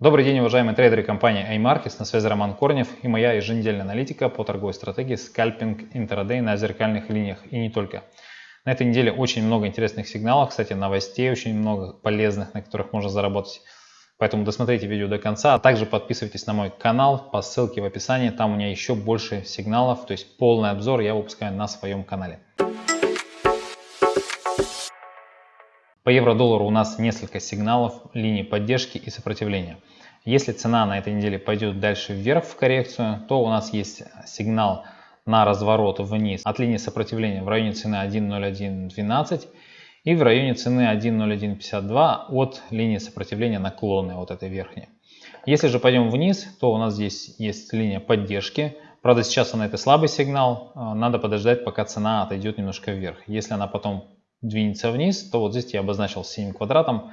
Добрый день, уважаемые трейдеры компании iMarkets. На связи Роман Корнев и моя еженедельная аналитика по торговой стратегии скальпинг интрадей на зеркальных линиях и не только. На этой неделе очень много интересных сигналов, кстати, новостей очень много полезных, на которых можно заработать. Поэтому досмотрите видео до конца, а также подписывайтесь на мой канал по ссылке в описании, там у меня еще больше сигналов, то есть полный обзор я выпускаю на своем канале. По евро-доллару у нас несколько сигналов, линий поддержки и сопротивления. Если цена на этой неделе пойдет дальше вверх в коррекцию, то у нас есть сигнал на разворот вниз от линии сопротивления в районе цены 1.0112 и в районе цены 1.0152 от линии сопротивления наклонной, вот этой верхней. Если же пойдем вниз, то у нас здесь есть линия поддержки. Правда, сейчас она это слабый сигнал, надо подождать, пока цена отойдет немножко вверх. Если она потом двинется вниз, то вот здесь я обозначил синим квадратом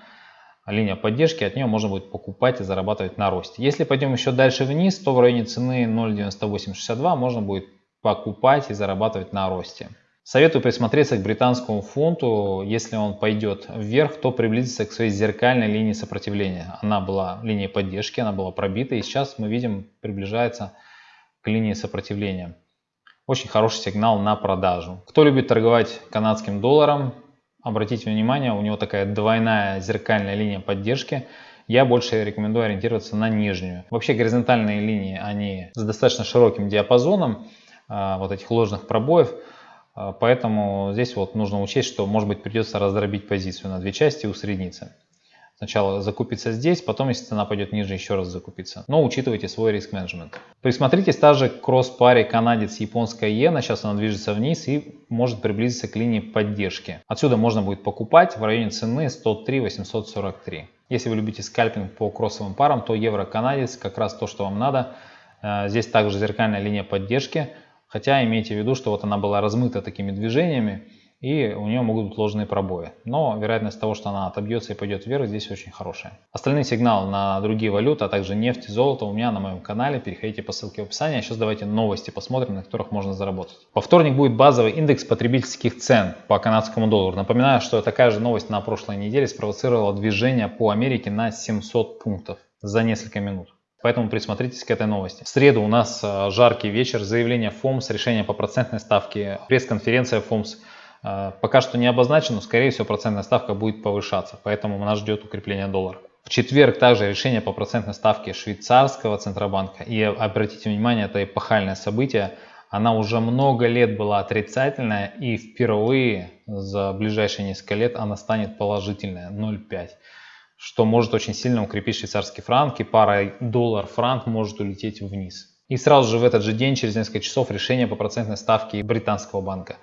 линия поддержки, от нее можно будет покупать и зарабатывать на росте. Если пойдем еще дальше вниз, то в районе цены 0.9862 можно будет покупать и зарабатывать на росте. Советую присмотреться к британскому фунту. Если он пойдет вверх, то приблизиться к своей зеркальной линии сопротивления. Она была линией поддержки, она была пробита, и сейчас мы видим, приближается к линии сопротивления. Очень хороший сигнал на продажу. Кто любит торговать канадским долларом, обратите внимание, у него такая двойная зеркальная линия поддержки. Я больше рекомендую ориентироваться на нижнюю. Вообще горизонтальные линии, они с достаточно широким диапазоном а, вот этих ложных пробоев. А, поэтому здесь вот нужно учесть, что может быть придется раздробить позицию на две части и усредниться. Сначала закупиться здесь, потом, если цена пойдет ниже, еще раз закупиться. Но учитывайте свой риск менеджмент. Присмотритесь также к кросс-паре канадец-японская иена. Сейчас она движется вниз и может приблизиться к линии поддержки. Отсюда можно будет покупать в районе цены 103 843. Если вы любите скальпинг по кроссовым парам, то евро-канадец как раз то, что вам надо. Э, здесь также зеркальная линия поддержки. Хотя имейте в виду, что вот она была размыта такими движениями и у нее могут быть ложные пробои. Но вероятность того, что она отобьется и пойдет вверх, здесь очень хорошая. Остальные сигналы на другие валюты, а также нефть и золото у меня на моем канале. Переходите по ссылке в описании. А сейчас давайте новости посмотрим, на которых можно заработать. Во вторник будет базовый индекс потребительских цен по канадскому доллару. Напоминаю, что такая же новость на прошлой неделе спровоцировала движение по Америке на 700 пунктов за несколько минут. Поэтому присмотритесь к этой новости. В среду у нас а, жаркий вечер, заявление ФОМС, решение по процентной ставке, пресс-конференция ФОМС. А, пока что не обозначено, скорее всего процентная ставка будет повышаться, поэтому нас ждет укрепление доллара. В четверг также решение по процентной ставке швейцарского центробанка. И обратите внимание, это эпохальное событие. Она уже много лет была отрицательная и впервые за ближайшие несколько лет она станет положительная 0,5 что может очень сильно укрепить швейцарский франк и пара доллар-франк может улететь вниз. И сразу же в этот же день, через несколько часов, решение по процентной ставке британского банка.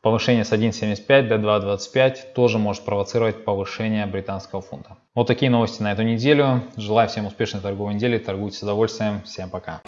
Повышение с 1.75 до 2.25 тоже может провоцировать повышение британского фунта. Вот такие новости на эту неделю. Желаю всем успешной торговой недели. Торгуйте с удовольствием. Всем пока.